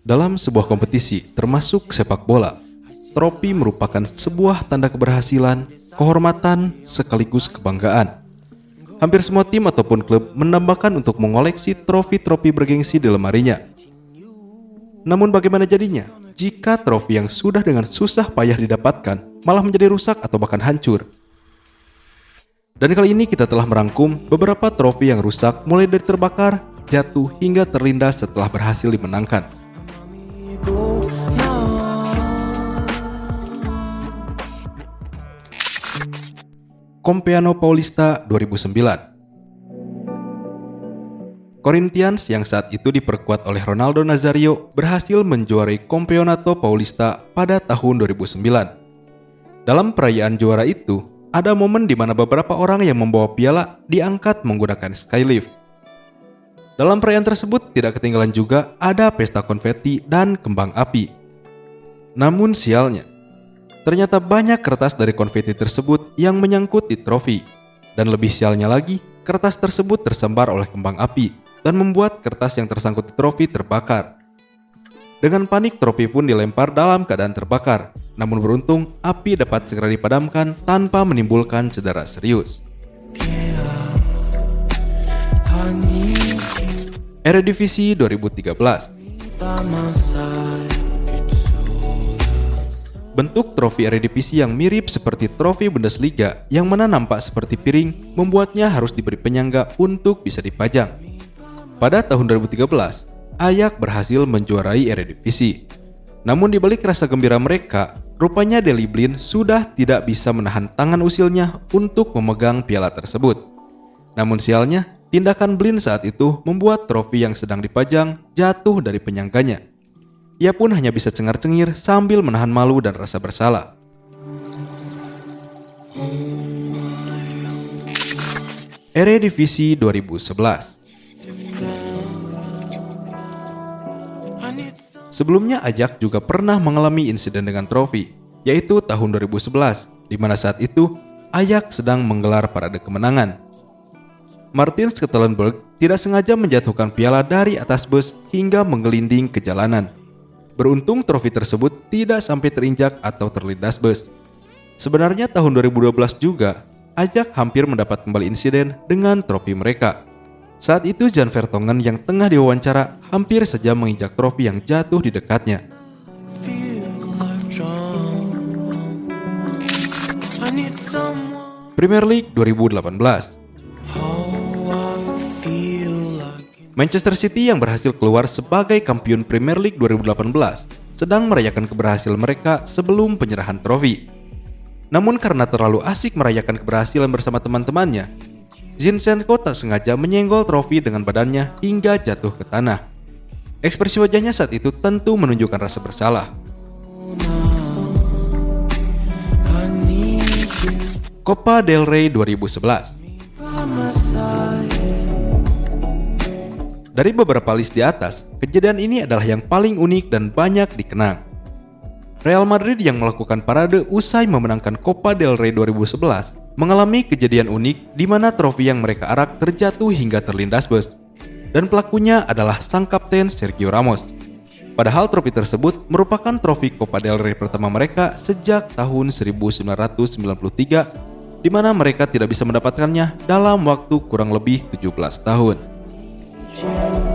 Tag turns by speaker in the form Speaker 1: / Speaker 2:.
Speaker 1: Dalam sebuah kompetisi, termasuk sepak bola, trofi merupakan sebuah tanda keberhasilan, kehormatan, sekaligus kebanggaan. Hampir semua tim ataupun klub menambahkan untuk mengoleksi trofi-trofi bergengsi di lemarinya. Namun bagaimana jadinya jika trofi yang sudah dengan susah payah didapatkan malah menjadi rusak atau bahkan hancur? Dan kali ini kita telah merangkum beberapa trofi yang rusak mulai dari terbakar, jatuh hingga terlindas setelah berhasil dimenangkan. Compiano Paulista 2009 Corinthians yang saat itu diperkuat oleh Ronaldo Nazario berhasil menjuarai Campeonato Paulista pada tahun 2009. Dalam perayaan juara itu, ada momen di mana beberapa orang yang membawa piala diangkat menggunakan skylift. Dalam perayaan tersebut tidak ketinggalan juga ada pesta konfeti dan kembang api. Namun sialnya, ternyata banyak kertas dari konfeti tersebut yang menyangkut di trofi. Dan lebih sialnya lagi, kertas tersebut tersembar oleh kembang api dan membuat kertas yang tersangkut di trofi terbakar. Dengan panik, trofi pun dilempar dalam keadaan terbakar. Namun beruntung, api dapat segera dipadamkan tanpa menimbulkan cedera serius.
Speaker 2: You
Speaker 1: Eredivisie 2013
Speaker 2: by my side
Speaker 1: Bentuk trofi Eredivisie yang mirip seperti trofi Bundesliga yang mana nampak seperti piring membuatnya harus diberi penyangga untuk bisa dipajang. Pada tahun 2013, Ajax berhasil menjuarai Eredivisie. Namun di balik rasa gembira mereka, rupanya Deli Blind sudah tidak bisa menahan tangan usilnya untuk memegang piala tersebut. Namun sialnya, tindakan Blind saat itu membuat trofi yang sedang dipajang jatuh dari penyangganya. Ia pun hanya bisa cengar-cengir sambil menahan malu dan rasa bersalah. Eredivisie 2011
Speaker 2: I need some
Speaker 1: Sebelumnya Ajax juga pernah mengalami insiden dengan trofi, yaitu tahun 2011, di mana saat itu Ajax sedang menggelar parade kemenangan. Martin Schellenberg tidak sengaja menjatuhkan piala dari atas bus hingga menggelinding ke jalanan. Beruntung trofi tersebut tidak sampai terinjak atau terlindas bus. Sebenarnya tahun 2012 juga, Ajax hampir mendapat kembali insiden dengan trofi mereka. Saat itu Jan Vertonghen yang tengah diwawancara hampir saja menginjak trofi yang jatuh di dekatnya. Premier League 2018 Manchester City yang berhasil keluar sebagai kampiun Premier League 2018 sedang merayakan keberhasilan mereka sebelum penyerahan trofi. Namun karena terlalu asik merayakan keberhasilan bersama teman-temannya, Zinchenko tak sengaja menyenggol trofi dengan badannya hingga jatuh ke tanah. Ekspresi wajahnya saat itu tentu menunjukkan rasa bersalah. Copa del Rey 2011
Speaker 2: by my side.
Speaker 1: Dari beberapa list di atas, kejadian ini adalah yang paling unik dan banyak dikenang. Real Madrid yang melakukan parade usai memenangkan Copa del Rey 2011 mengalami kejadian unik di mana trofi yang mereka arak terjatuh hingga terlindas bus. Dan pelakunya adalah sang kapten Sergio Ramos. Padahal trofi tersebut merupakan trofi Copa del Rey pertama mereka sejak tahun 1993 di mana mereka tidak bisa mendapatkannya dalam waktu kurang lebih 17 tahun.
Speaker 2: you.